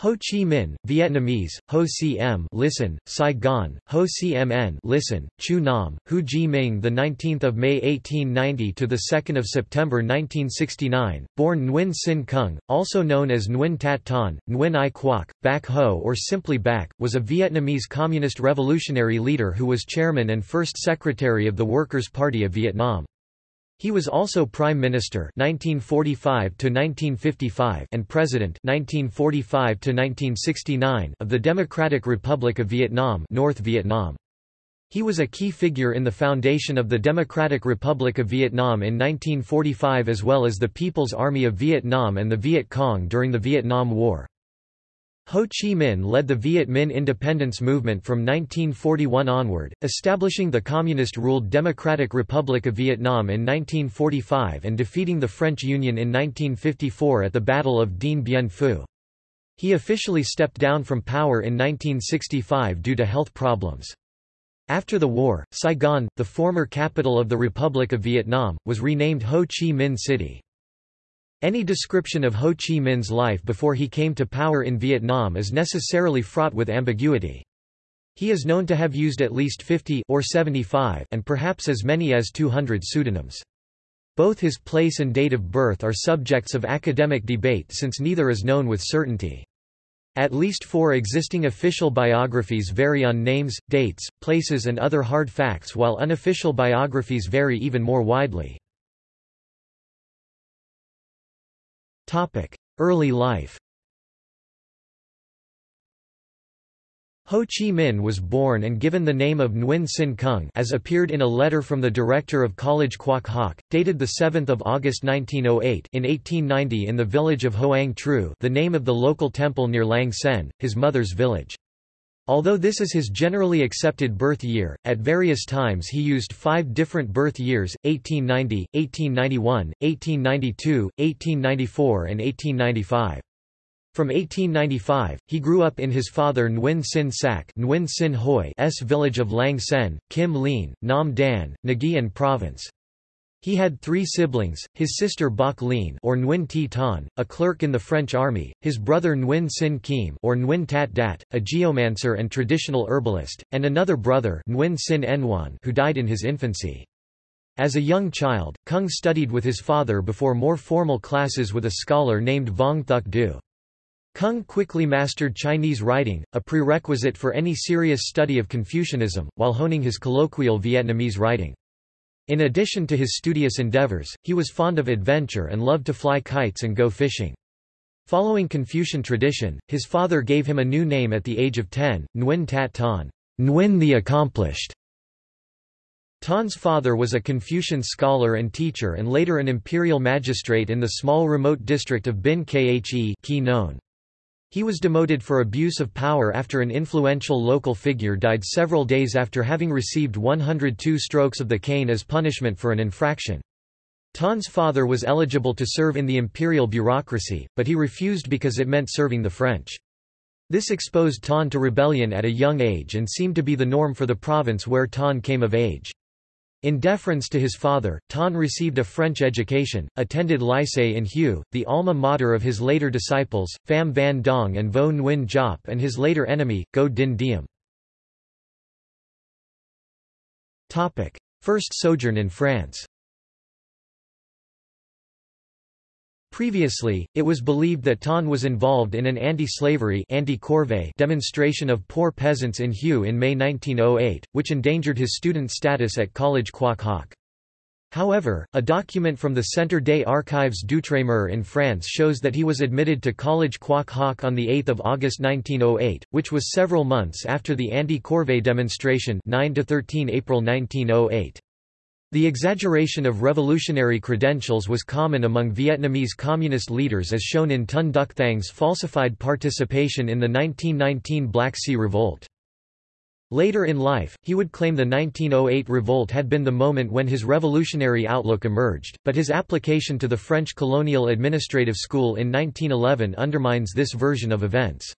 Ho Chi Minh, Vietnamese, Ho Cm listen, Saigon, Ho Cmn listen, Chu Nam, Hu Ji Minh the 19th of May 1890 to the 2nd of September 1969, born Nguyen Sin Kung, also known as Nguyen Tat Ton, Nguyen Ai Quoc, Bac Ho or simply Bac, was a Vietnamese communist revolutionary leader who was chairman and first secretary of the Workers' Party of Vietnam. He was also Prime Minister 1945 1955 and President 1945 1969 of the Democratic Republic of Vietnam, North Vietnam. He was a key figure in the foundation of the Democratic Republic of Vietnam in 1945 as well as the People's Army of Vietnam and the Viet Cong during the Vietnam War. Ho Chi Minh led the Viet Minh independence movement from 1941 onward, establishing the communist-ruled Democratic Republic of Vietnam in 1945 and defeating the French Union in 1954 at the Battle of Dien Bien Phu. He officially stepped down from power in 1965 due to health problems. After the war, Saigon, the former capital of the Republic of Vietnam, was renamed Ho Chi Minh City. Any description of Ho Chi Minh's life before he came to power in Vietnam is necessarily fraught with ambiguity. He is known to have used at least 50 or 75 and perhaps as many as 200 pseudonyms. Both his place and date of birth are subjects of academic debate since neither is known with certainty. At least four existing official biographies vary on names, dates, places and other hard facts while unofficial biographies vary even more widely. Early life Ho Chi Minh was born and given the name of Nguyen Sin Kung as appeared in a letter from the director of College Quoc Hoc, dated 7 August 1908 in 1890 in the village of Hoang Tru the name of the local temple near Lang Sen, his mother's village. Although this is his generally accepted birth year, at various times he used five different birth years, 1890, 1891, 1892, 1894 and 1895. From 1895, he grew up in his father Nguyen Sin Sac Nguyen Sin Hoi's village of Lang Sen, Kim Lien, Nam Dan, Nguyen Province. He had three siblings, his sister Bok Lien or Nguyen T Ton, a clerk in the French army, his brother Nguyen Sin Kim or Nguyen Tat Dat, a geomancer and traditional herbalist, and another brother Nguyen Sin Nguyen who died in his infancy. As a young child, Kung studied with his father before more formal classes with a scholar named Vong Thuc Du. Kung quickly mastered Chinese writing, a prerequisite for any serious study of Confucianism, while honing his colloquial Vietnamese writing. In addition to his studious endeavors, he was fond of adventure and loved to fly kites and go fishing. Following Confucian tradition, his father gave him a new name at the age of 10, Nguyen Tat Ton, Nguyen the Accomplished. Ton's father was a Confucian scholar and teacher and later an imperial magistrate in the small remote district of Bin Khe known. He was demoted for abuse of power after an influential local figure died several days after having received 102 strokes of the cane as punishment for an infraction. Ton's father was eligible to serve in the imperial bureaucracy, but he refused because it meant serving the French. This exposed Ton to rebellion at a young age and seemed to be the norm for the province where Ton came of age. In deference to his father, Ton received a French education, attended Lycée in Hue, the alma mater of his later disciples, Pham Van Dong and Vo Nguyen Giap and his later enemy, Ngo Dinh Diem. First sojourn in France Previously, it was believed that Ton was involved in an anti-slavery anti demonstration of poor peasants in Hue in May 1908, which endangered his student status at College Quoc Hoc. However, a document from the Centre des Archives d'Outre-mer in France shows that he was admitted to College Quoc Hoc on 8 August 1908, which was several months after the anti-corvée demonstration 9–13 April 1908. The exaggeration of revolutionary credentials was common among Vietnamese communist leaders as shown in Ton Duc Thang's falsified participation in the 1919 Black Sea Revolt. Later in life, he would claim the 1908 revolt had been the moment when his revolutionary outlook emerged, but his application to the French Colonial Administrative School in 1911 undermines this version of events.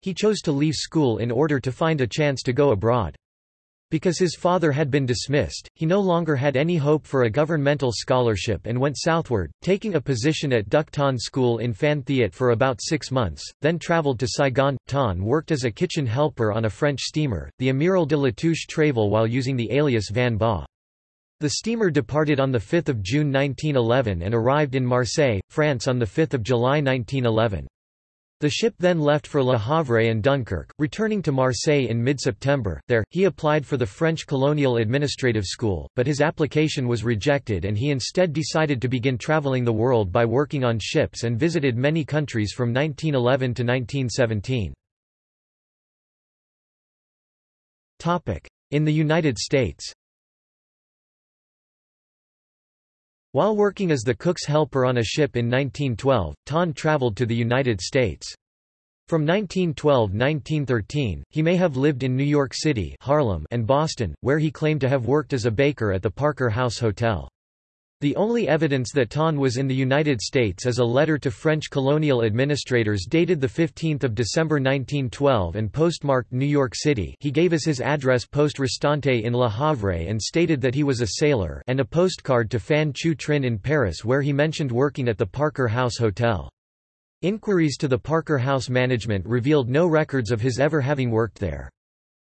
He chose to leave school in order to find a chance to go abroad. Because his father had been dismissed, he no longer had any hope for a governmental scholarship and went southward, taking a position at Duc School in Phan Thiet for about six months, then travelled to Saigon. Ton worked as a kitchen helper on a French steamer, the Amiral de Latouche-Tréville while using the alias Van Ba. The steamer departed on 5 June 1911 and arrived in Marseille, France on 5 July 1911. The ship then left for Le Havre and Dunkirk, returning to Marseille in mid-September. There, he applied for the French Colonial Administrative School, but his application was rejected and he instead decided to begin traveling the world by working on ships and visited many countries from 1911 to 1917. In the United States While working as the cook's helper on a ship in 1912, Ton traveled to the United States. From 1912–1913, he may have lived in New York City Harlem and Boston, where he claimed to have worked as a baker at the Parker House Hotel. The only evidence that Ton was in the United States is a letter to French colonial administrators dated 15 December 1912 and postmarked New York City he gave as his address Poste Restante in Le Havre and stated that he was a sailor and a postcard to Phan Chu Trinh in Paris where he mentioned working at the Parker House Hotel. Inquiries to the Parker House management revealed no records of his ever having worked there.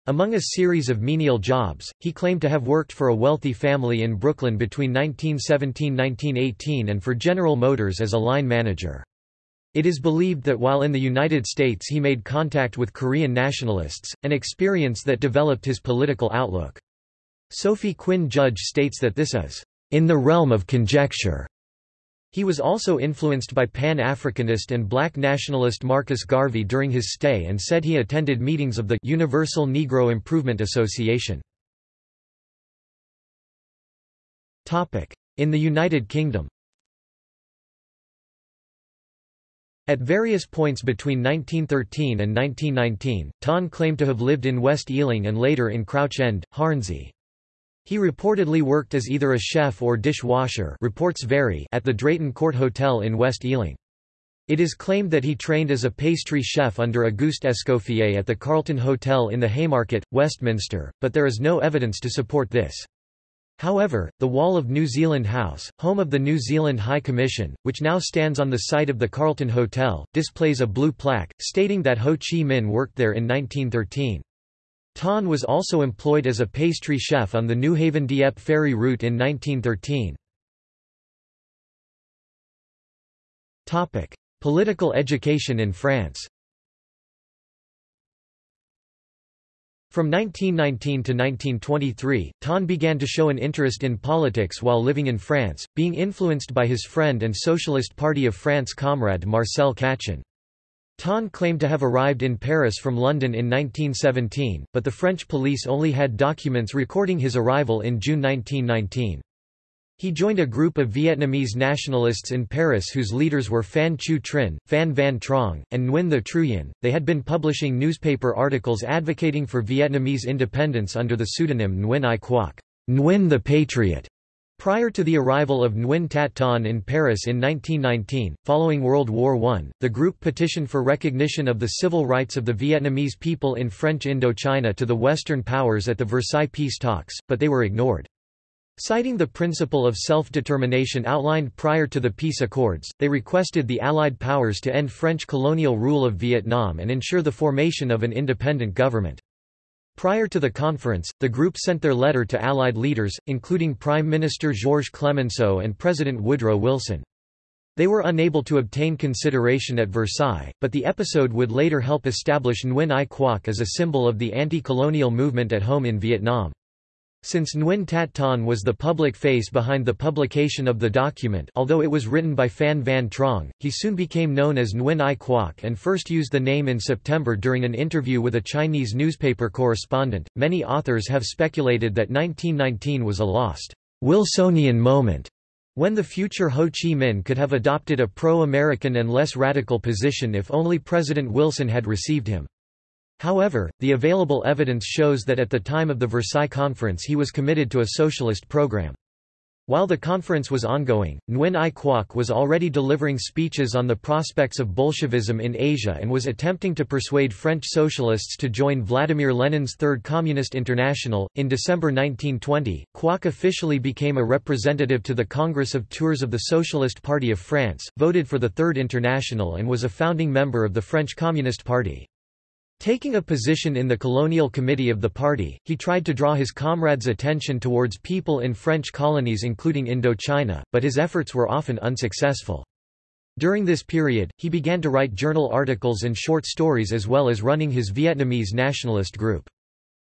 Among a series of menial jobs, he claimed to have worked for a wealthy family in Brooklyn between 1917–1918 and for General Motors as a line manager. It is believed that while in the United States he made contact with Korean nationalists, an experience that developed his political outlook. Sophie Quinn Judge states that this is, "...in the realm of conjecture." He was also influenced by Pan-Africanist and black nationalist Marcus Garvey during his stay and said he attended meetings of the Universal Negro Improvement Association. In the United Kingdom At various points between 1913 and 1919, Ton claimed to have lived in West Ealing and later in Crouch End, Hornsey. He reportedly worked as either a chef or dishwasher reports vary at the Drayton Court Hotel in West Ealing. It is claimed that he trained as a pastry chef under Auguste Escoffier at the Carlton Hotel in the Haymarket, Westminster, but there is no evidence to support this. However, the wall of New Zealand House, home of the New Zealand High Commission, which now stands on the site of the Carlton Hotel, displays a blue plaque, stating that Ho Chi Minh worked there in 1913. Ton was also employed as a pastry chef on the New Haven-Dieppe ferry route in 1913. Political education in France From 1919 to 1923, Ton began to show an interest in politics while living in France, being influenced by his friend and Socialist Party of France comrade Marcel Cachin. Ton claimed to have arrived in Paris from London in 1917, but the French police only had documents recording his arrival in June 1919. He joined a group of Vietnamese nationalists in Paris whose leaders were Phan Chu Trinh, Phan Van Trong, and Nguyen the Truyen. They had been publishing newspaper articles advocating for Vietnamese independence under the pseudonym Nguyen Ai Quoc, Nguyen the Patriot. Prior to the arrival of Nguyen Tat Ton in Paris in 1919, following World War I, the group petitioned for recognition of the civil rights of the Vietnamese people in French Indochina to the Western powers at the Versailles peace talks, but they were ignored. Citing the principle of self-determination outlined prior to the peace accords, they requested the Allied powers to end French colonial rule of Vietnam and ensure the formation of an independent government. Prior to the conference, the group sent their letter to Allied leaders, including Prime Minister Georges Clemenceau and President Woodrow Wilson. They were unable to obtain consideration at Versailles, but the episode would later help establish Nguyen Ai Quoc as a symbol of the anti-colonial movement at home in Vietnam. Since Nguyen Tat Ton was the public face behind the publication of the document although it was written by Phan Van Trong, he soon became known as Nguyen Ai Quoc and first used the name in September during an interview with a Chinese newspaper correspondent. Many authors have speculated that 1919 was a lost Wilsonian moment when the future Ho Chi Minh could have adopted a pro-American and less radical position if only President Wilson had received him. However, the available evidence shows that at the time of the Versailles Conference he was committed to a socialist program. While the conference was ongoing, Nguyen Ai Quoc was already delivering speeches on the prospects of Bolshevism in Asia and was attempting to persuade French socialists to join Vladimir Lenin's Third Communist International. In December 1920, Quoc officially became a representative to the Congress of Tours of the Socialist Party of France, voted for the Third International, and was a founding member of the French Communist Party. Taking a position in the colonial committee of the party, he tried to draw his comrades' attention towards people in French colonies including Indochina, but his efforts were often unsuccessful. During this period, he began to write journal articles and short stories as well as running his Vietnamese nationalist group.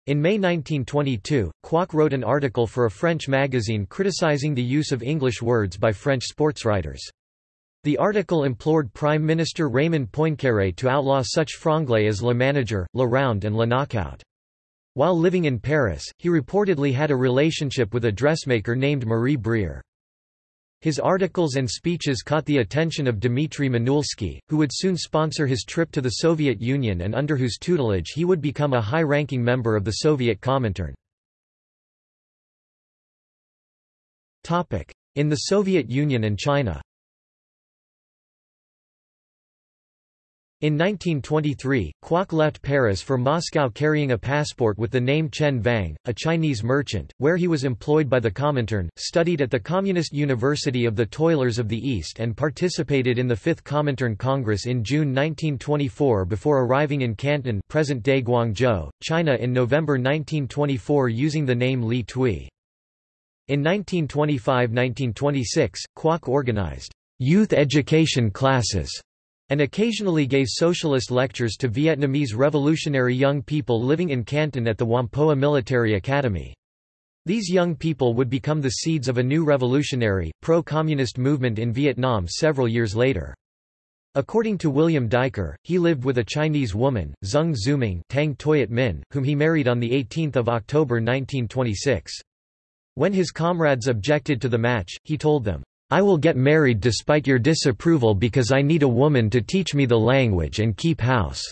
In May 1922, Quoc wrote an article for a French magazine criticizing the use of English words by French sportswriters. The article implored Prime Minister Raymond Poincaré to outlaw such franglais as Le Manager, Le Round and Le Knockout. While living in Paris, he reportedly had a relationship with a dressmaker named Marie Brière. His articles and speeches caught the attention of Dmitry Manuilsky, who would soon sponsor his trip to the Soviet Union and under whose tutelage he would become a high-ranking member of the Soviet Comintern. In the Soviet Union and China In 1923, Quoc left Paris for Moscow carrying a passport with the name Chen Vang, a Chinese merchant, where he was employed by the Comintern, studied at the Communist University of the Toilers of the East and participated in the Fifth Comintern Congress in June 1924 before arriving in Canton present-day Guangzhou, China in November 1924 using the name Li Tui. In 1925–1926, Quoc organized youth education classes and occasionally gave socialist lectures to Vietnamese revolutionary young people living in Canton at the Whampoa Military Academy. These young people would become the seeds of a new revolutionary, pro-communist movement in Vietnam several years later. According to William Duiker, he lived with a Chinese woman, Zeng Zuming Tang Toyat Min, whom he married on 18 October 1926. When his comrades objected to the match, he told them, I will get married despite your disapproval because I need a woman to teach me the language and keep house."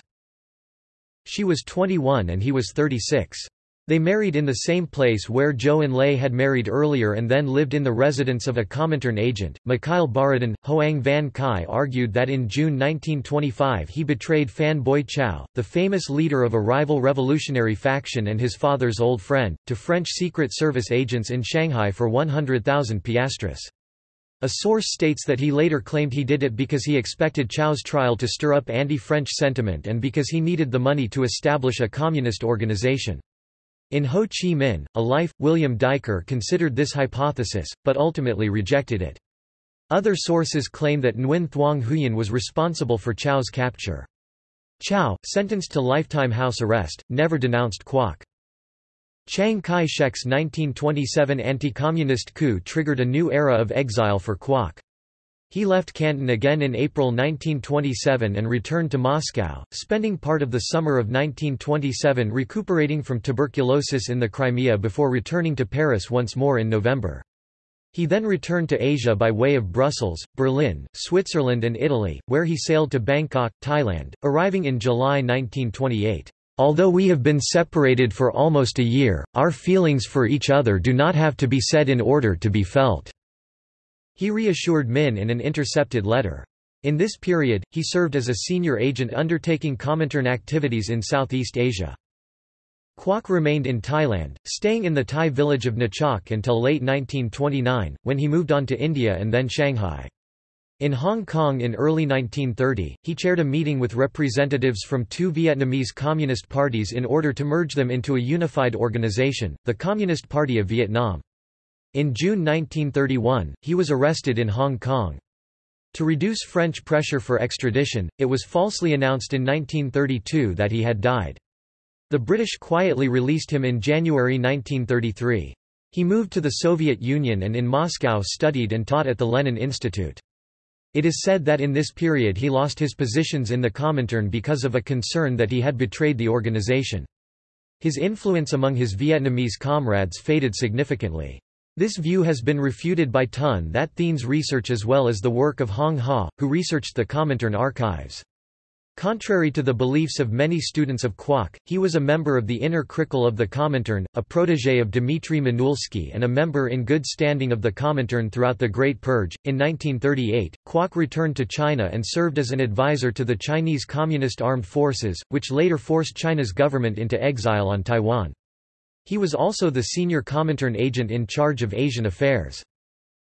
She was 21 and he was 36. They married in the same place where Zhou Enlai had married earlier and then lived in the residence of a Comintern agent. Mikhail Borodin, Hoang Van Kai argued that in June 1925 he betrayed Phan Boi Chau, the famous leader of a rival revolutionary faction and his father's old friend, to French Secret Service agents in Shanghai for 100,000 piastres. A source states that he later claimed he did it because he expected Chau's trial to stir up anti-French sentiment and because he needed the money to establish a communist organization. In Ho Chi Minh, A Life, William Duiker considered this hypothesis, but ultimately rejected it. Other sources claim that Nguyen Thuong Huyen was responsible for Chau's capture. Chau, sentenced to lifetime house arrest, never denounced Quoc. Chiang Kai-shek's 1927 anti-communist coup triggered a new era of exile for Quoc. He left Canton again in April 1927 and returned to Moscow, spending part of the summer of 1927 recuperating from tuberculosis in the Crimea before returning to Paris once more in November. He then returned to Asia by way of Brussels, Berlin, Switzerland and Italy, where he sailed to Bangkok, Thailand, arriving in July 1928. Although we have been separated for almost a year, our feelings for each other do not have to be said in order to be felt." He reassured Min in an intercepted letter. In this period, he served as a senior agent undertaking Comintern activities in Southeast Asia. Quoc remained in Thailand, staying in the Thai village of Nachok until late 1929, when he moved on to India and then Shanghai. In Hong Kong in early 1930, he chaired a meeting with representatives from two Vietnamese communist parties in order to merge them into a unified organization, the Communist Party of Vietnam. In June 1931, he was arrested in Hong Kong. To reduce French pressure for extradition, it was falsely announced in 1932 that he had died. The British quietly released him in January 1933. He moved to the Soviet Union and in Moscow studied and taught at the Lenin Institute. It is said that in this period he lost his positions in the Comintern because of a concern that he had betrayed the organization. His influence among his Vietnamese comrades faded significantly. This view has been refuted by Ton That Thien's research as well as the work of Hong Ha, who researched the Comintern archives. Contrary to the beliefs of many students of Quoc, he was a member of the inner Krikl of the Comintern, a protege of Dmitry Manuilsky and a member in good standing of the Comintern throughout the Great Purge. In 1938, Quoc returned to China and served as an advisor to the Chinese Communist Armed Forces, which later forced China's government into exile on Taiwan. He was also the senior Comintern agent in charge of Asian affairs.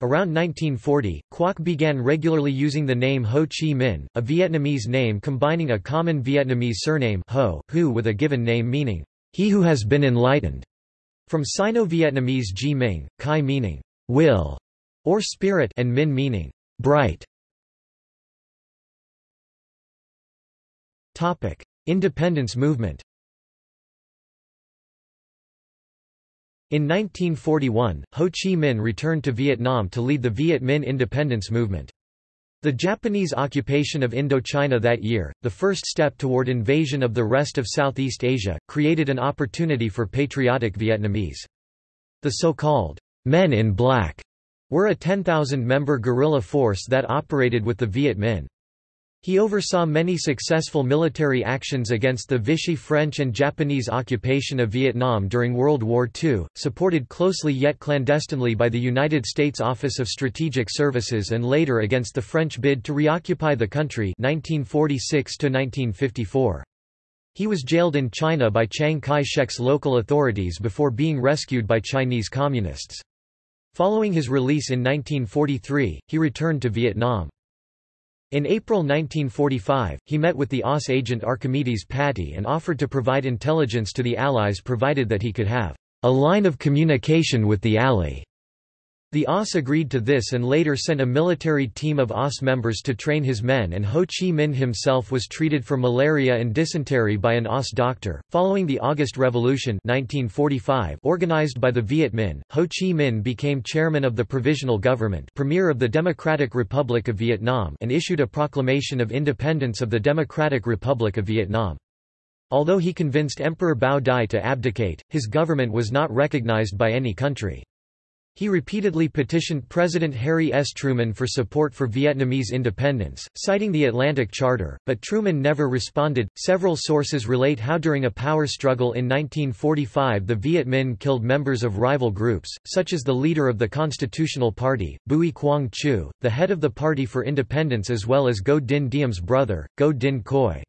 Around 1940, Quoc began regularly using the name Ho Chi Minh, a Vietnamese name combining a common Vietnamese surname Ho, Hu with a given name meaning, he who has been enlightened, from Sino-Vietnamese Ji Ming, Kai meaning, will, or spirit and Minh meaning, bright. Independence movement In 1941, Ho Chi Minh returned to Vietnam to lead the Viet Minh independence movement. The Japanese occupation of Indochina that year, the first step toward invasion of the rest of Southeast Asia, created an opportunity for patriotic Vietnamese. The so-called Men in Black were a 10,000-member guerrilla force that operated with the Viet Minh. He oversaw many successful military actions against the Vichy French and Japanese occupation of Vietnam during World War II, supported closely yet clandestinely by the United States Office of Strategic Services and later against the French bid to reoccupy the country 1946 -1954. He was jailed in China by Chiang Kai-shek's local authorities before being rescued by Chinese communists. Following his release in 1943, he returned to Vietnam. In April 1945, he met with the OSS agent Archimedes Patti and offered to provide intelligence to the Allies provided that he could have a line of communication with the Ally. The OSS agreed to this and later sent a military team of OSS members to train his men and Ho Chi Minh himself was treated for malaria and dysentery by an OSS doctor. Following the August Revolution 1945 organized by the Viet Minh, Ho Chi Minh became chairman of the Provisional Government Premier of the Democratic Republic of Vietnam and issued a proclamation of independence of the Democratic Republic of Vietnam. Although he convinced Emperor Bao Dai to abdicate, his government was not recognized by any country. He repeatedly petitioned President Harry S. Truman for support for Vietnamese independence, citing the Atlantic Charter, but Truman never responded. Several sources relate how during a power struggle in 1945 the Viet Minh killed members of rival groups, such as the leader of the Constitutional Party, Bui Quang Chu, the head of the Party for Independence as well as Ngo Dinh Diem's brother, Ngo Dinh Khoi.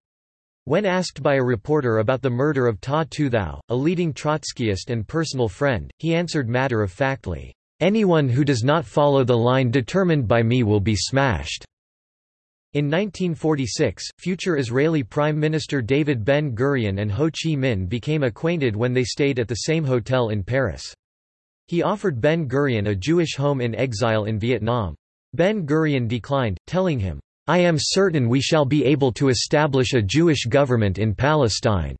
When asked by a reporter about the murder of Ta Tu Thao, a leading Trotskyist and personal friend, he answered matter-of-factly, Anyone who does not follow the line determined by me will be smashed. In 1946, future Israeli Prime Minister David Ben-Gurion and Ho Chi Minh became acquainted when they stayed at the same hotel in Paris. He offered Ben-Gurion a Jewish home in exile in Vietnam. Ben-Gurion declined, telling him, I am certain we shall be able to establish a Jewish government in Palestine.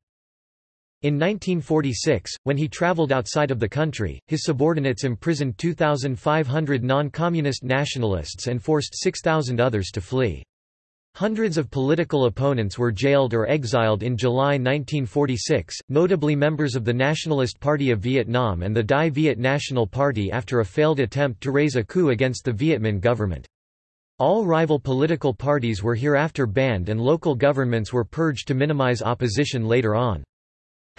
In 1946, when he traveled outside of the country, his subordinates imprisoned 2,500 non-communist nationalists and forced 6,000 others to flee. Hundreds of political opponents were jailed or exiled in July 1946, notably members of the Nationalist Party of Vietnam and the Dai Viet National Party after a failed attempt to raise a coup against the Viet Minh government. All rival political parties were hereafter banned and local governments were purged to minimize opposition later on.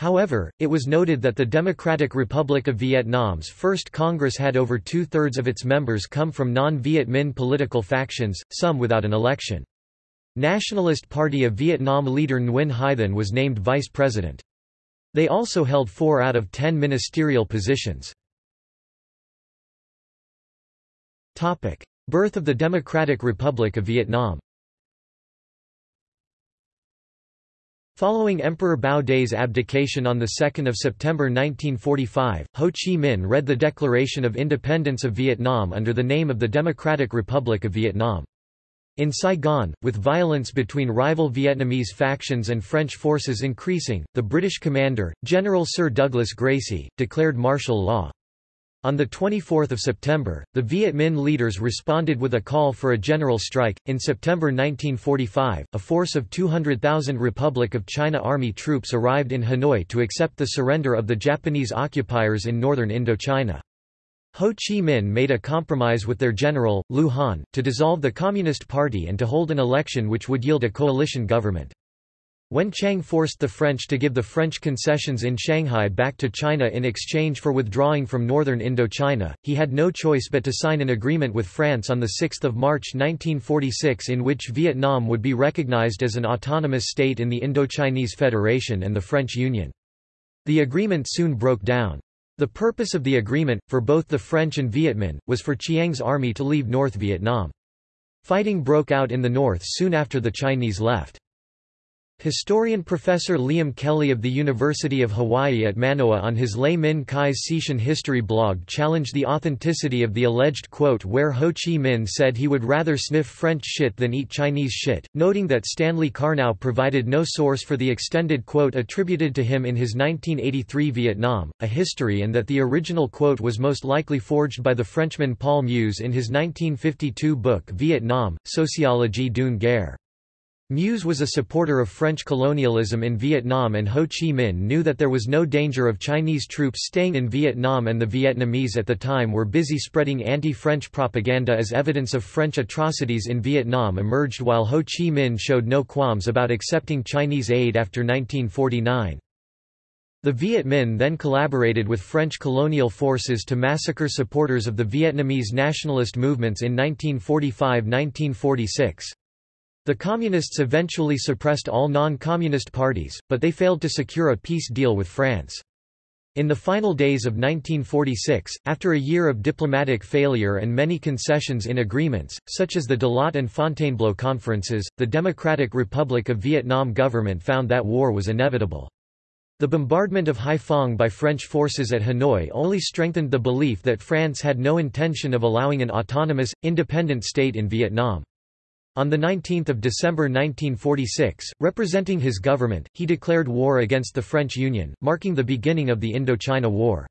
However, it was noted that the Democratic Republic of Vietnam's first Congress had over two-thirds of its members come from non-Viet Minh political factions, some without an election. Nationalist Party of Vietnam leader Nguyen Hai Thanh was named vice president. They also held four out of ten ministerial positions. Birth of the Democratic Republic of Vietnam Following Emperor Bao Dai's abdication on 2 September 1945, Ho Chi Minh read the Declaration of Independence of Vietnam under the name of the Democratic Republic of Vietnam. In Saigon, with violence between rival Vietnamese factions and French forces increasing, the British commander, General Sir Douglas Gracey, declared martial law. On 24 September, the Viet Minh leaders responded with a call for a general strike. In September 1945, a force of 200,000 Republic of China Army troops arrived in Hanoi to accept the surrender of the Japanese occupiers in northern Indochina. Ho Chi Minh made a compromise with their general, Lu Han, to dissolve the Communist Party and to hold an election which would yield a coalition government. When Chiang forced the French to give the French concessions in Shanghai back to China in exchange for withdrawing from northern Indochina, he had no choice but to sign an agreement with France on 6 March 1946 in which Vietnam would be recognized as an autonomous state in the Indochinese Federation and the French Union. The agreement soon broke down. The purpose of the agreement, for both the French and Viet Minh, was for Chiang's army to leave North Vietnam. Fighting broke out in the north soon after the Chinese left. Historian Professor Liam Kelly of the University of Hawaii at Manoa on his Lay Min Kai's Sishan history blog challenged the authenticity of the alleged quote where Ho Chi Minh said he would rather sniff French shit than eat Chinese shit, noting that Stanley Karnow provided no source for the extended quote attributed to him in his 1983 Vietnam, a history and that the original quote was most likely forged by the Frenchman Paul Meuse in his 1952 book Vietnam, Sociologie d'une guerre. Meuse was a supporter of French colonialism in Vietnam and Ho Chi Minh knew that there was no danger of Chinese troops staying in Vietnam and the Vietnamese at the time were busy spreading anti-French propaganda as evidence of French atrocities in Vietnam emerged while Ho Chi Minh showed no qualms about accepting Chinese aid after 1949. The Viet Minh then collaborated with French colonial forces to massacre supporters of the Vietnamese nationalist movements in 1945–1946. The Communists eventually suppressed all non-communist parties, but they failed to secure a peace deal with France. In the final days of 1946, after a year of diplomatic failure and many concessions in agreements, such as the Dalat and Fontainebleau conferences, the Democratic Republic of Vietnam government found that war was inevitable. The bombardment of Haiphong by French forces at Hanoi only strengthened the belief that France had no intention of allowing an autonomous, independent state in Vietnam. On 19 December 1946, representing his government, he declared war against the French Union, marking the beginning of the Indochina War.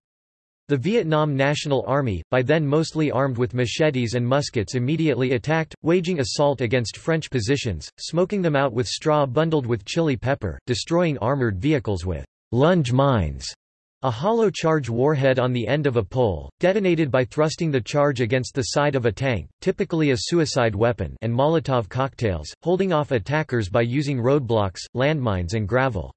The Vietnam National Army, by then mostly armed with machetes and muskets immediately attacked, waging assault against French positions, smoking them out with straw bundled with chili pepper, destroying armored vehicles with lunge mines a hollow charge warhead on the end of a pole, detonated by thrusting the charge against the side of a tank, typically a suicide weapon and Molotov cocktails, holding off attackers by using roadblocks, landmines and gravel.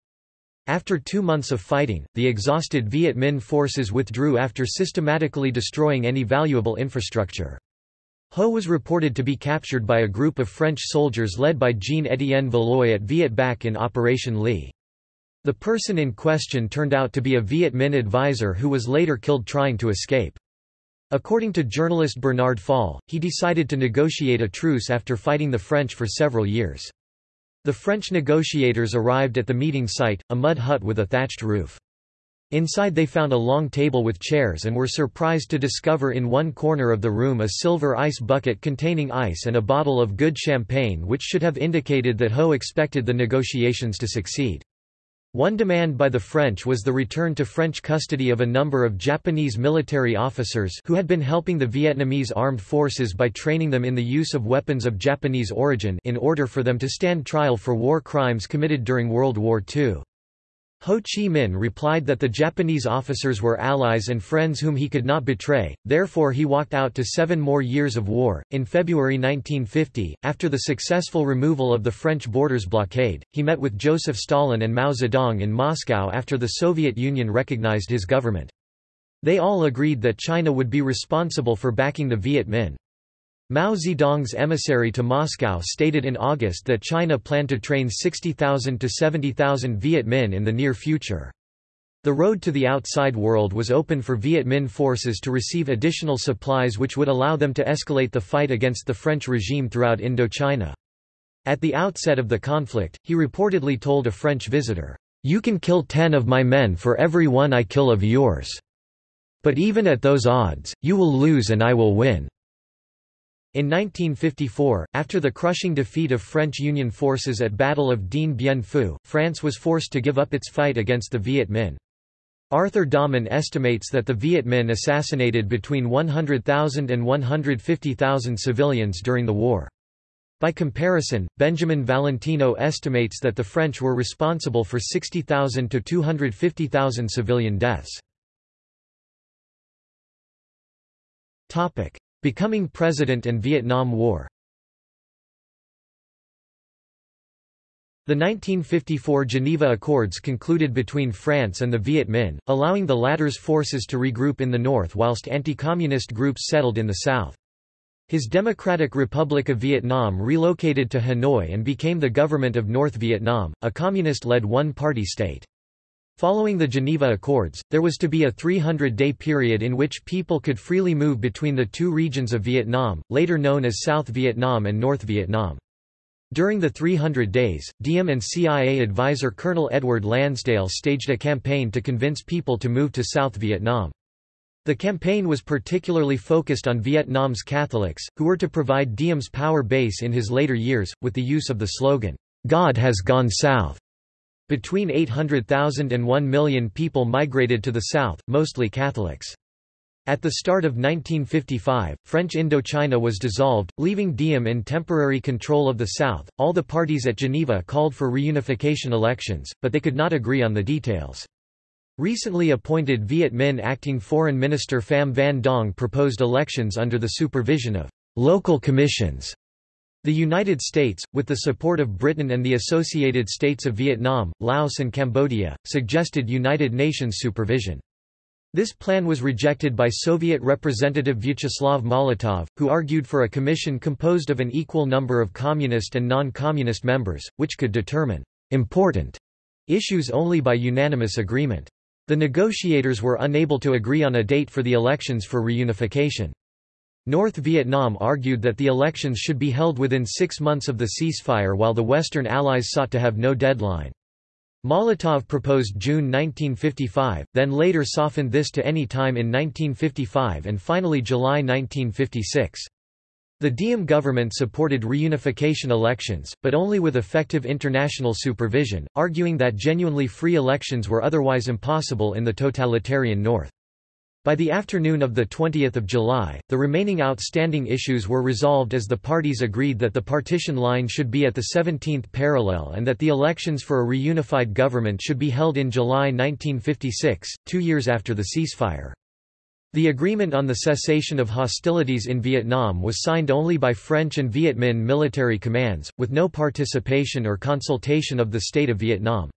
After two months of fighting, the exhausted Viet Minh forces withdrew after systematically destroying any valuable infrastructure. Ho was reported to be captured by a group of French soldiers led by Jean-Étienne Valois at Viet Bac in Operation Lee. The person in question turned out to be a Viet Minh advisor who was later killed trying to escape. According to journalist Bernard Fall, he decided to negotiate a truce after fighting the French for several years. The French negotiators arrived at the meeting site, a mud hut with a thatched roof. Inside they found a long table with chairs and were surprised to discover in one corner of the room a silver ice bucket containing ice and a bottle of good champagne which should have indicated that Ho expected the negotiations to succeed. One demand by the French was the return to French custody of a number of Japanese military officers who had been helping the Vietnamese armed forces by training them in the use of weapons of Japanese origin in order for them to stand trial for war crimes committed during World War II. Ho Chi Minh replied that the Japanese officers were allies and friends whom he could not betray, therefore he walked out to seven more years of war. In February 1950, after the successful removal of the French borders blockade, he met with Joseph Stalin and Mao Zedong in Moscow after the Soviet Union recognized his government. They all agreed that China would be responsible for backing the Viet Minh. Mao Zedong's emissary to Moscow stated in August that China planned to train 60,000 to 70,000 Viet Minh in the near future. The road to the outside world was open for Viet Minh forces to receive additional supplies which would allow them to escalate the fight against the French regime throughout Indochina. At the outset of the conflict, he reportedly told a French visitor, "'You can kill ten of my men for every one I kill of yours. But even at those odds, you will lose and I will win.' In 1954, after the crushing defeat of French Union forces at Battle of Dien Bien Phu, France was forced to give up its fight against the Viet Minh. Arthur Dahmen estimates that the Viet Minh assassinated between 100,000 and 150,000 civilians during the war. By comparison, Benjamin Valentino estimates that the French were responsible for 60,000 to 250,000 civilian deaths. Becoming president and Vietnam War The 1954 Geneva Accords concluded between France and the Viet Minh, allowing the latter's forces to regroup in the north whilst anti-communist groups settled in the south. His Democratic Republic of Vietnam relocated to Hanoi and became the government of North Vietnam, a communist-led one-party state. Following the Geneva Accords, there was to be a 300-day period in which people could freely move between the two regions of Vietnam, later known as South Vietnam and North Vietnam. During the 300 days, Diem and CIA advisor Colonel Edward Lansdale staged a campaign to convince people to move to South Vietnam. The campaign was particularly focused on Vietnam's Catholics, who were to provide Diem's power base in his later years, with the use of the slogan, God has gone south. Between 800,000 and 1 million people migrated to the south, mostly Catholics. At the start of 1955, French Indochina was dissolved, leaving Diem in temporary control of the South. All the parties at Geneva called for reunification elections, but they could not agree on the details. Recently appointed Viet Minh acting Foreign Minister Pham Van Dong proposed elections under the supervision of local commissions. The United States, with the support of Britain and the Associated States of Vietnam, Laos and Cambodia, suggested United Nations supervision. This plan was rejected by Soviet Representative Vyacheslav Molotov, who argued for a commission composed of an equal number of communist and non-communist members, which could determine important issues only by unanimous agreement. The negotiators were unable to agree on a date for the elections for reunification. North Vietnam argued that the elections should be held within six months of the ceasefire while the Western Allies sought to have no deadline. Molotov proposed June 1955, then later softened this to any time in 1955 and finally July 1956. The Diem government supported reunification elections, but only with effective international supervision, arguing that genuinely free elections were otherwise impossible in the totalitarian North. By the afternoon of 20 July, the remaining outstanding issues were resolved as the parties agreed that the partition line should be at the 17th parallel and that the elections for a reunified government should be held in July 1956, two years after the ceasefire. The agreement on the cessation of hostilities in Vietnam was signed only by French and Viet Minh military commands, with no participation or consultation of the State of Vietnam.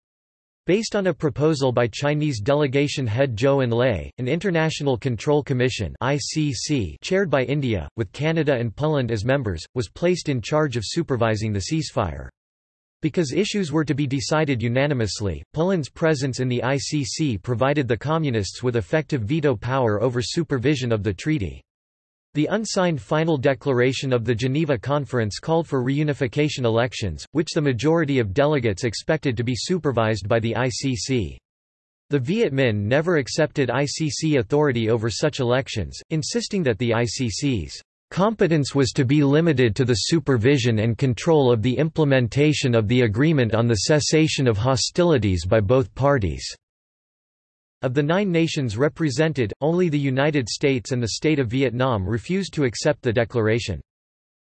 Based on a proposal by Chinese delegation head Zhou Enlai, an International Control Commission ICC chaired by India, with Canada and Poland as members, was placed in charge of supervising the ceasefire. Because issues were to be decided unanimously, Poland's presence in the ICC provided the Communists with effective veto power over supervision of the treaty. The unsigned final declaration of the Geneva Conference called for reunification elections, which the majority of delegates expected to be supervised by the ICC. The Viet Minh never accepted ICC authority over such elections, insisting that the ICC's competence was to be limited to the supervision and control of the implementation of the agreement on the cessation of hostilities by both parties. Of the nine nations represented, only the United States and the State of Vietnam refused to accept the declaration.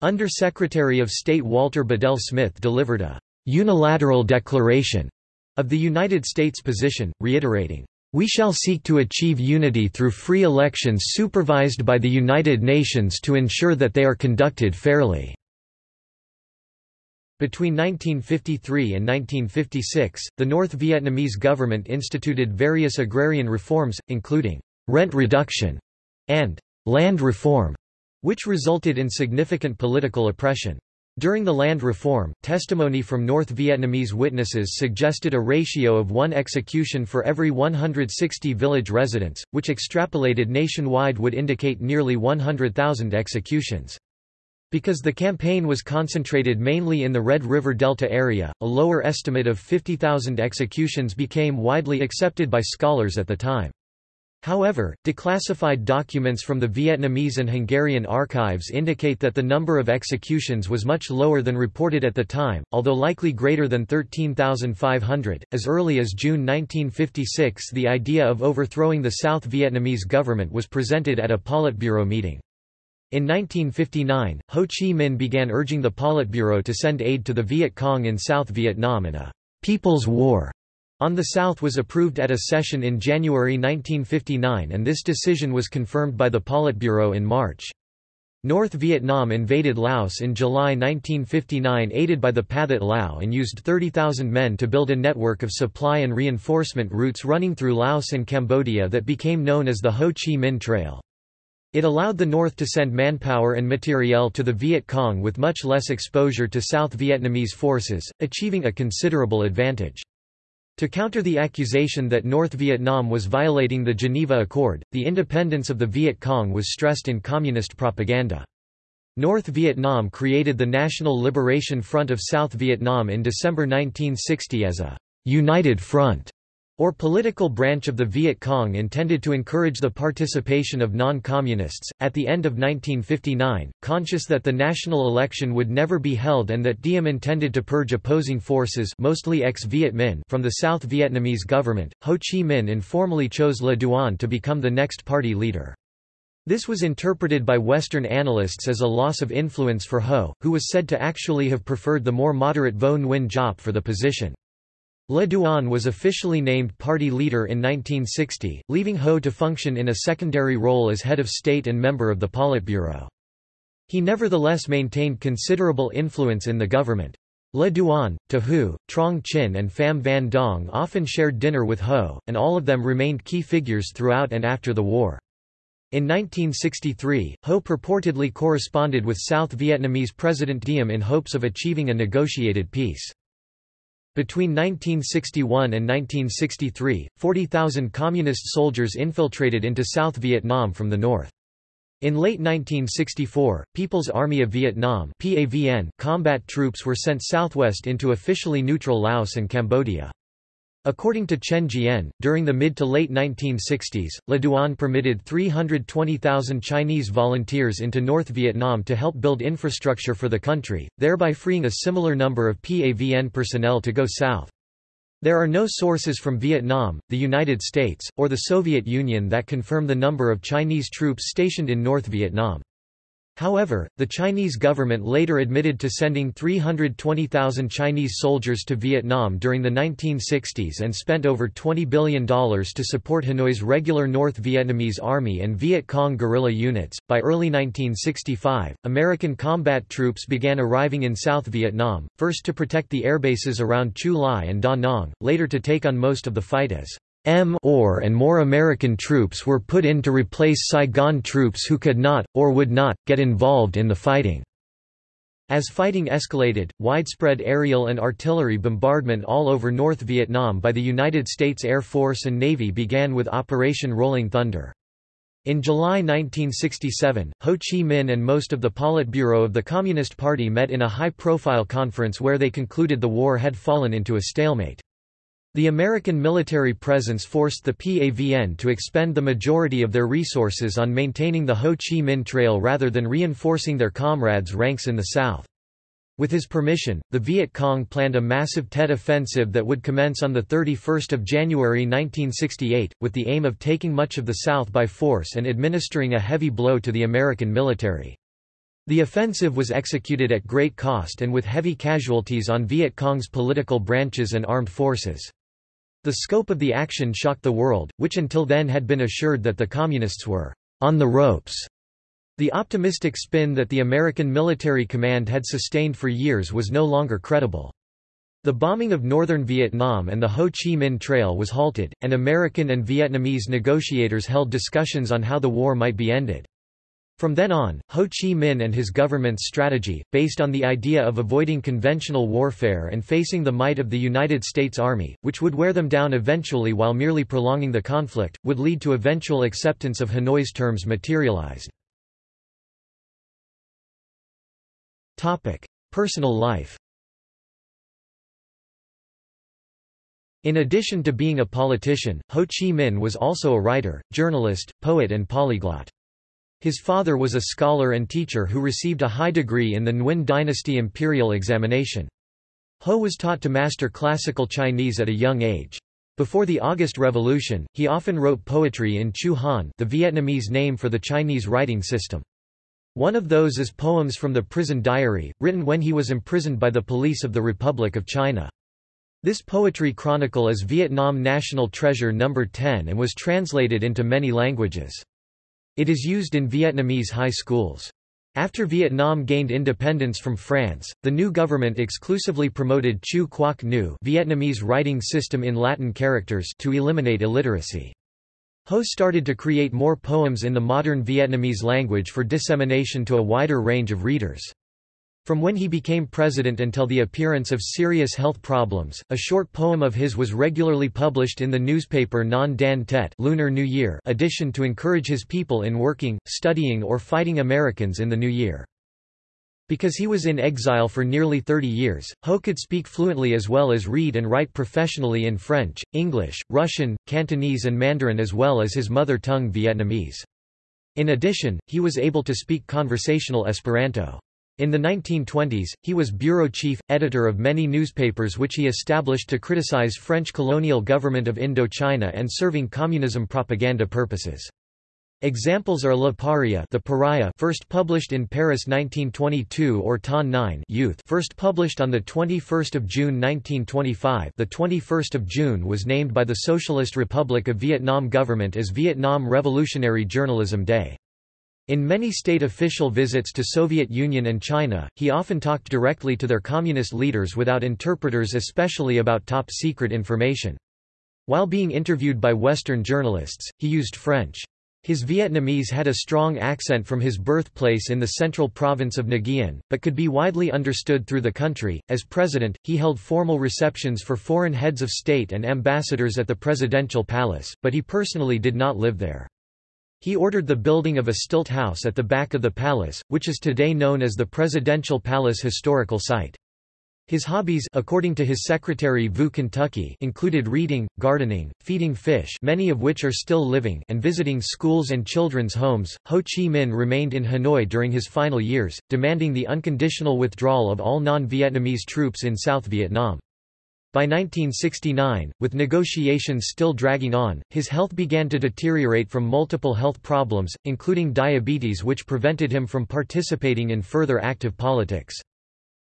Under-Secretary of State Walter Bedell Smith delivered a «unilateral declaration» of the United States position, reiterating, "...we shall seek to achieve unity through free elections supervised by the United Nations to ensure that they are conducted fairly." Between 1953 and 1956, the North Vietnamese government instituted various agrarian reforms, including rent reduction and land reform, which resulted in significant political oppression. During the land reform, testimony from North Vietnamese witnesses suggested a ratio of one execution for every 160 village residents, which extrapolated nationwide would indicate nearly 100,000 executions. Because the campaign was concentrated mainly in the Red River Delta area, a lower estimate of 50,000 executions became widely accepted by scholars at the time. However, declassified documents from the Vietnamese and Hungarian archives indicate that the number of executions was much lower than reported at the time, although likely greater than 13,500. As early as June 1956, the idea of overthrowing the South Vietnamese government was presented at a Politburo meeting. In 1959, Ho Chi Minh began urging the Politburo to send aid to the Viet Cong in South Vietnam and a «People's War» on the South was approved at a session in January 1959 and this decision was confirmed by the Politburo in March. North Vietnam invaded Laos in July 1959 aided by the Pathet Lao and used 30,000 men to build a network of supply and reinforcement routes running through Laos and Cambodia that became known as the Ho Chi Minh Trail. It allowed the North to send manpower and materiel to the Viet Cong with much less exposure to South Vietnamese forces, achieving a considerable advantage. To counter the accusation that North Vietnam was violating the Geneva Accord, the independence of the Viet Cong was stressed in communist propaganda. North Vietnam created the National Liberation Front of South Vietnam in December 1960 as a «united front» or political branch of the Viet Cong intended to encourage the participation of non-communists. At the end of 1959, conscious that the national election would never be held and that Diem intended to purge opposing forces mostly ex-Viet Minh from the South Vietnamese government, Ho Chi Minh informally chose Le Duan to become the next party leader. This was interpreted by Western analysts as a loss of influence for Ho, who was said to actually have preferred the more moderate Vo Nguyen Giap for the position. Le Duan was officially named party leader in 1960, leaving Ho to function in a secondary role as head of state and member of the Politburo. He nevertheless maintained considerable influence in the government. Le Duan, To Huu, Truong Chinh and Pham Van Dong often shared dinner with Ho, and all of them remained key figures throughout and after the war. In 1963, Ho purportedly corresponded with South Vietnamese President Diem in hopes of achieving a negotiated peace. Between 1961 and 1963, 40,000 Communist soldiers infiltrated into South Vietnam from the north. In late 1964, People's Army of Vietnam PAVN combat troops were sent southwest into officially neutral Laos and Cambodia. According to Chen Jian, during the mid to late 1960s, Le Duan permitted 320,000 Chinese volunteers into North Vietnam to help build infrastructure for the country, thereby freeing a similar number of PAVN personnel to go south. There are no sources from Vietnam, the United States, or the Soviet Union that confirm the number of Chinese troops stationed in North Vietnam. However, the Chinese government later admitted to sending 320,000 Chinese soldiers to Vietnam during the 1960s and spent over $20 billion to support Hanoi's regular North Vietnamese Army and Viet Cong guerrilla units. By early 1965, American combat troops began arriving in South Vietnam, first to protect the airbases around Chu Lai and Da Nang, later to take on most of the fight as M or and more American troops were put in to replace Saigon troops who could not, or would not, get involved in the fighting. As fighting escalated, widespread aerial and artillery bombardment all over North Vietnam by the United States Air Force and Navy began with Operation Rolling Thunder. In July 1967, Ho Chi Minh and most of the Politburo of the Communist Party met in a high-profile conference where they concluded the war had fallen into a stalemate. The American military presence forced the PAVN to expend the majority of their resources on maintaining the Ho Chi Minh Trail rather than reinforcing their comrades' ranks in the south. With his permission, the Viet Cong planned a massive Tet offensive that would commence on 31 January 1968, with the aim of taking much of the South by force and administering a heavy blow to the American military. The offensive was executed at great cost and with heavy casualties on Viet Cong's political branches and armed forces. The scope of the action shocked the world, which until then had been assured that the Communists were on the ropes. The optimistic spin that the American military command had sustained for years was no longer credible. The bombing of northern Vietnam and the Ho Chi Minh Trail was halted, and American and Vietnamese negotiators held discussions on how the war might be ended. From then on, Ho Chi Minh and his government's strategy, based on the idea of avoiding conventional warfare and facing the might of the United States Army, which would wear them down eventually while merely prolonging the conflict, would lead to eventual acceptance of Hanoi's terms materialized. Personal life In addition to being a politician, Ho Chi Minh was also a writer, journalist, poet and polyglot. His father was a scholar and teacher who received a high degree in the Nguyen dynasty imperial examination. Ho was taught to master classical Chinese at a young age. Before the August Revolution, he often wrote poetry in Chu Han the Vietnamese name for the Chinese writing system. One of those is Poems from the Prison Diary, written when he was imprisoned by the police of the Republic of China. This poetry chronicle is Vietnam National Treasure No. 10 and was translated into many languages. It is used in Vietnamese high schools. After Vietnam gained independence from France, the new government exclusively promoted Chu Quoc Ngu Vietnamese writing system in Latin characters to eliminate illiteracy. Ho started to create more poems in the modern Vietnamese language for dissemination to a wider range of readers. From when he became president until the appearance of serious health problems, a short poem of his was regularly published in the newspaper Nhan Dan Tet Lunar New Year edition to encourage his people in working, studying or fighting Americans in the new year. Because he was in exile for nearly 30 years, Ho could speak fluently as well as read and write professionally in French, English, Russian, Cantonese and Mandarin as well as his mother tongue Vietnamese. In addition, he was able to speak conversational Esperanto. In the 1920s, he was bureau chief, editor of many newspapers which he established to criticize French colonial government of Indochina and serving communism propaganda purposes. Examples are Le Paria the Pariah first published in Paris 1922 or Thanh Nien Youth first published on 21 June 1925 the 21st of June was named by the Socialist Republic of Vietnam government as Vietnam Revolutionary Journalism Day. In many state official visits to Soviet Union and China, he often talked directly to their communist leaders without interpreters especially about top-secret information. While being interviewed by Western journalists, he used French. His Vietnamese had a strong accent from his birthplace in the central province of Nghe An, but could be widely understood through the country. As president, he held formal receptions for foreign heads of state and ambassadors at the presidential palace, but he personally did not live there. He ordered the building of a stilt house at the back of the palace, which is today known as the Presidential Palace Historical Site. His hobbies according to his secretary Vu Kentucky included reading, gardening, feeding fish many of which are still living and visiting schools and children's homes. Ho Chi Minh remained in Hanoi during his final years, demanding the unconditional withdrawal of all non-Vietnamese troops in South Vietnam. By 1969, with negotiations still dragging on, his health began to deteriorate from multiple health problems, including diabetes which prevented him from participating in further active politics.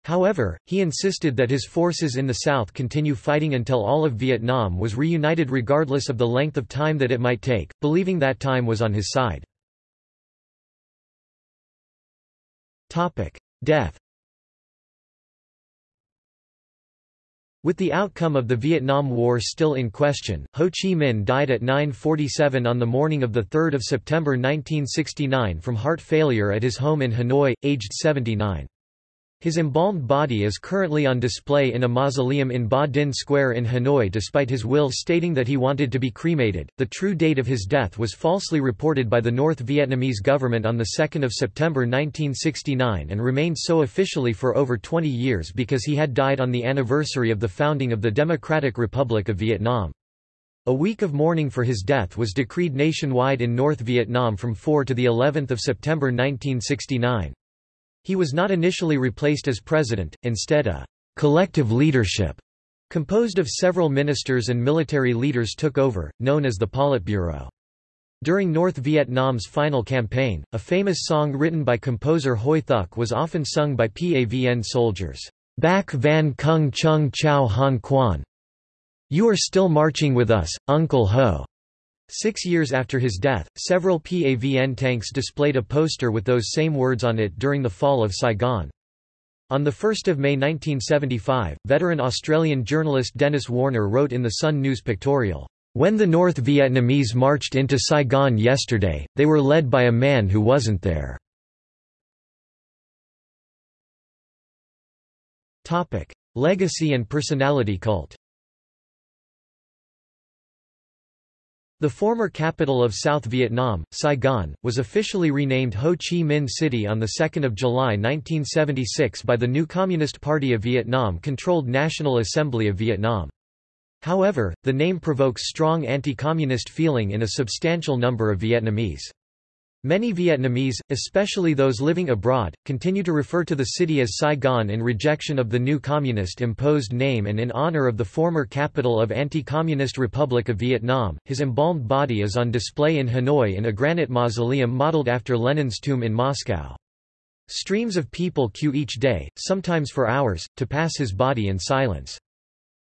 However, he insisted that his forces in the south continue fighting until all of Vietnam was reunited regardless of the length of time that it might take, believing that time was on his side. Death With the outcome of the Vietnam War still in question, Ho Chi Minh died at 9.47 on the morning of 3 September 1969 from heart failure at his home in Hanoi, aged 79. His embalmed body is currently on display in a mausoleum in Ba Dinh Square in Hanoi despite his will stating that he wanted to be cremated. The true date of his death was falsely reported by the North Vietnamese government on 2 September 1969 and remained so officially for over 20 years because he had died on the anniversary of the founding of the Democratic Republic of Vietnam. A week of mourning for his death was decreed nationwide in North Vietnam from 4 to the 11th of September 1969. He was not initially replaced as president, instead a collective leadership composed of several ministers and military leaders took over, known as the Politburo. During North Vietnam's final campaign, a famous song written by composer Huy Thuc was often sung by PAVN soldiers. Bac Van Kung Chung Chau Han Quan. You are still marching with us, Uncle Ho. Six years after his death, several PAVN tanks displayed a poster with those same words on it during the fall of Saigon. On 1 May 1975, veteran Australian journalist Dennis Warner wrote in the Sun News pictorial, "...when the North Vietnamese marched into Saigon yesterday, they were led by a man who wasn't there." Legacy and personality cult The former capital of South Vietnam, Saigon, was officially renamed Ho Chi Minh City on 2 July 1976 by the new Communist Party of Vietnam-controlled National Assembly of Vietnam. However, the name provokes strong anti-communist feeling in a substantial number of Vietnamese. Many Vietnamese, especially those living abroad, continue to refer to the city as Saigon in rejection of the new communist-imposed name and in honor of the former capital of anti-communist Republic of Vietnam. His embalmed body is on display in Hanoi in a granite mausoleum modeled after Lenin's tomb in Moscow. Streams of people queue each day, sometimes for hours, to pass his body in silence.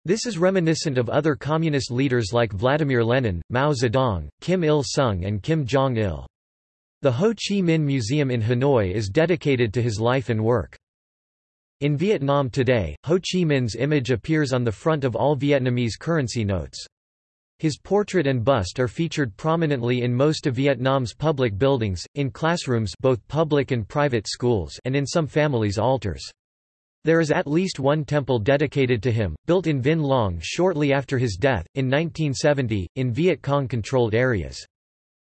This is reminiscent of other communist leaders like Vladimir Lenin, Mao Zedong, Kim Il-sung and Kim Jong-il. The Ho Chi Minh Museum in Hanoi is dedicated to his life and work. In Vietnam today, Ho Chi Minh's image appears on the front of all Vietnamese currency notes. His portrait and bust are featured prominently in most of Vietnam's public buildings, in classrooms both public and private schools and in some families' altars. There is at least one temple dedicated to him, built in Vinh Long shortly after his death, in 1970, in Viet Cong-controlled areas.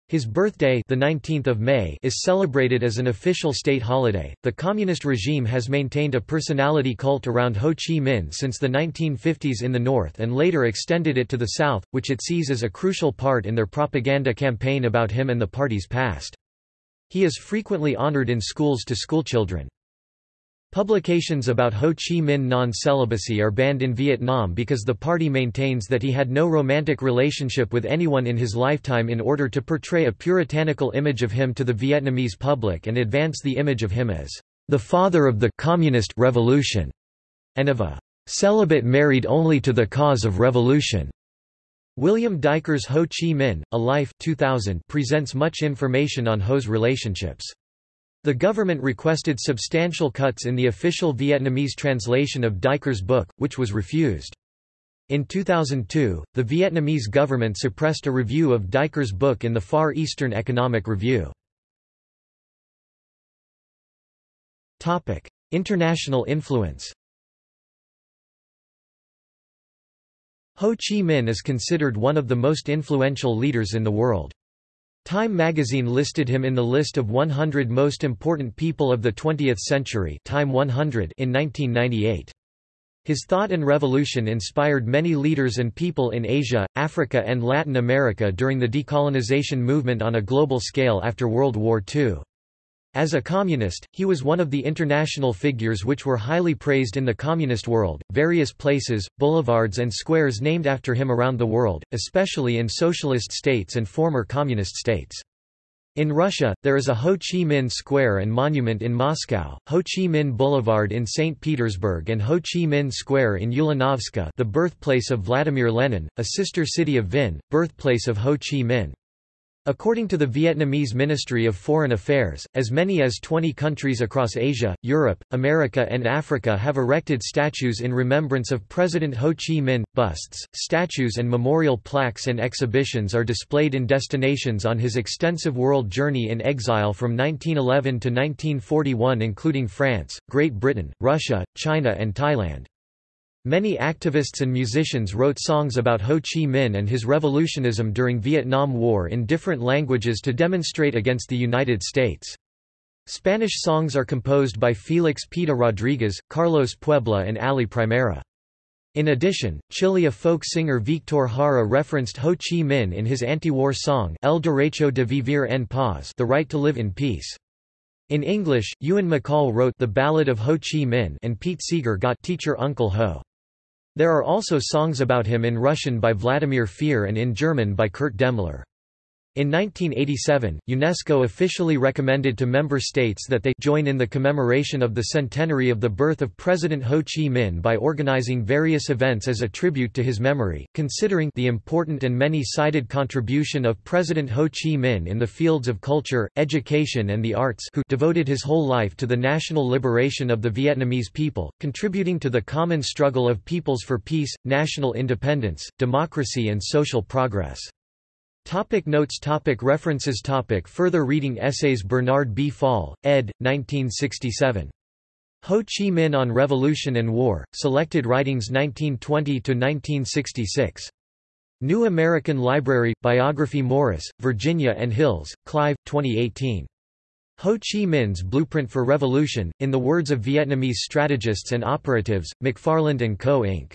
His birthday, the 19th of May, is celebrated as an official state holiday. The communist regime has maintained a personality cult around Ho Chi Minh since the 1950s in the north and later extended it to the south, which it sees as a crucial part in their propaganda campaign about him and the party's past. He is frequently honored in schools to schoolchildren. Publications about Ho Chi Minh non-celibacy are banned in Vietnam because the party maintains that he had no romantic relationship with anyone in his lifetime in order to portray a puritanical image of him to the Vietnamese public and advance the image of him as the father of the communist revolution and of a celibate married only to the cause of revolution. William Duiker's Ho Chi Minh, A Life 2000 presents much information on Ho's relationships. The government requested substantial cuts in the official Vietnamese translation of Duiker's book, which was refused. In 2002, the Vietnamese government suppressed a review of Duiker's book in the Far Eastern Economic Review. International influence Ho Chi Minh is considered one of the most influential leaders in the world. Time magazine listed him in the list of 100 most important people of the 20th century Time 100 in 1998. His thought and revolution inspired many leaders and people in Asia, Africa and Latin America during the decolonization movement on a global scale after World War II. As a communist, he was one of the international figures which were highly praised in the communist world. Various places, boulevards, and squares named after him around the world, especially in socialist states and former communist states. In Russia, there is a Ho Chi Minh Square and monument in Moscow, Ho Chi Minh Boulevard in St. Petersburg and Ho Chi Minh Square in Ulanovska the birthplace of Vladimir Lenin, a sister city of Vinh, birthplace of Ho Chi Minh. According to the Vietnamese Ministry of Foreign Affairs, as many as 20 countries across Asia, Europe, America and Africa have erected statues in remembrance of President Ho Chi Minh. Busts, statues and memorial plaques and exhibitions are displayed in destinations on his extensive world journey in exile from 1911 to 1941 including France, Great Britain, Russia, China and Thailand. Many activists and musicians wrote songs about Ho Chi Minh and his revolutionism during Vietnam War in different languages to demonstrate against the United States. Spanish songs are composed by Felix Pita Rodriguez, Carlos Puebla and Ali Primera. In addition, Chilean folk singer Victor Jara referenced Ho Chi Minh in his anti-war song El Derecho de Vivir en Paz The Right to Live in Peace. In English, Ewan MacColl wrote The Ballad of Ho Chi Minh and Pete Seeger got Teacher Uncle Ho. There are also songs about him in Russian by Vladimir Fehr and in German by Kurt Demmler. In 1987, UNESCO officially recommended to member states that they join in the commemoration of the centenary of the birth of President Ho Chi Minh by organizing various events as a tribute to his memory, considering the important and many-sided contribution of President Ho Chi Minh in the fields of culture, education and the arts who devoted his whole life to the national liberation of the Vietnamese people, contributing to the common struggle of peoples for peace, national independence, democracy and social progress. Topic notes topic References topic Further reading Essays Bernard B. Fall, ed. 1967. Ho Chi Minh on Revolution and War, Selected Writings 1920–1966. New American Library, Biography Morris, Virginia and Hills, Clive, 2018. Ho Chi Minh's Blueprint for Revolution, in the words of Vietnamese strategists and operatives, McFarland & Co. Inc.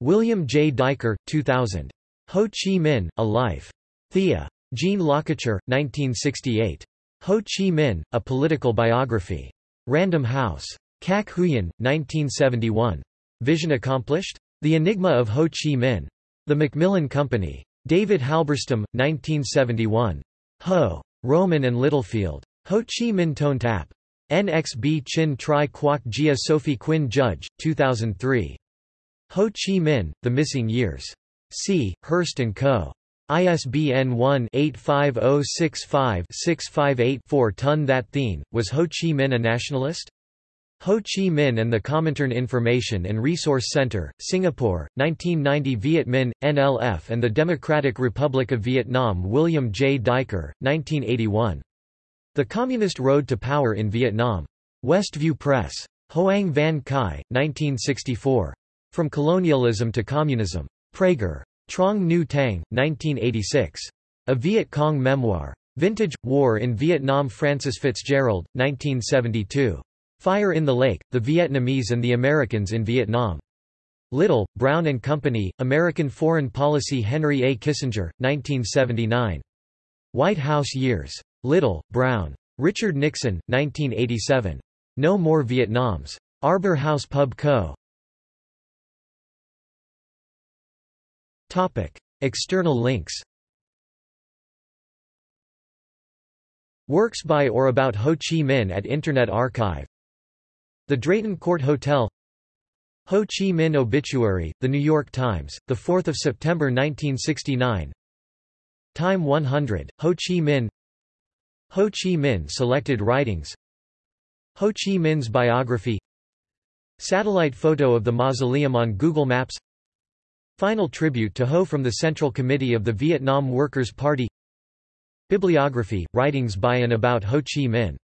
William J. Duiker, 2000. Ho Chi Minh, A Life. Thea. Jean Lacouture, 1968. Ho Chi Minh, A Political Biography. Random House. Cac Huyen, 1971. Vision Accomplished? The Enigma of Ho Chi Minh. The Macmillan Company. David Halberstam, 1971. Ho. Rowman and Littlefield. Ho Chi Minh Toan Tap. NXB Chinh Tri Quoc Gia Sophie Quinn Judge, 2003. Ho Chi Minh, The Missing Years. C. Hurst & Co. ISBN 1-85065-658-4 Ton That Thien, was Ho Chi Minh a nationalist? Ho Chi Minh and the Comintern Information and Resource Center, Singapore, 1990 Viet Minh, NLF and the Democratic Republic of Vietnam William J. Duiker, 1981. The Communist Road to Power in Vietnam. Westview Press. Hoang Van Khai, 1964. From Colonialism to Communism. Praeger. Truong Nhu Tang, 1986. A Viet Cong Memoir. Vintage, War in Vietnam Frances Fitzgerald, 1972. Fire in the Lake, The Vietnamese and the Americans in Vietnam. Little, Brown and Company, American Foreign Policy Henry A. Kissinger, 1979. White House Years. Little, Brown. Richard Nixon, 1987. No More Vietnams. Arbor House Pub Co. Topic. External links Works by or about Ho Chi Minh at Internet Archive. The Drayton Court Hotel. Ho Chi Minh Obituary, The New York Times, 4 September 1969 Time 100, Ho Chi Minh. Ho Chi Minh Selected Writings. Ho Chi Minh's biography. Satellite photo of the mausoleum on Google Maps Final tribute to Ho from the Central Committee of the Vietnam Workers' Party. Bibliography, writings by and about Ho Chi Minh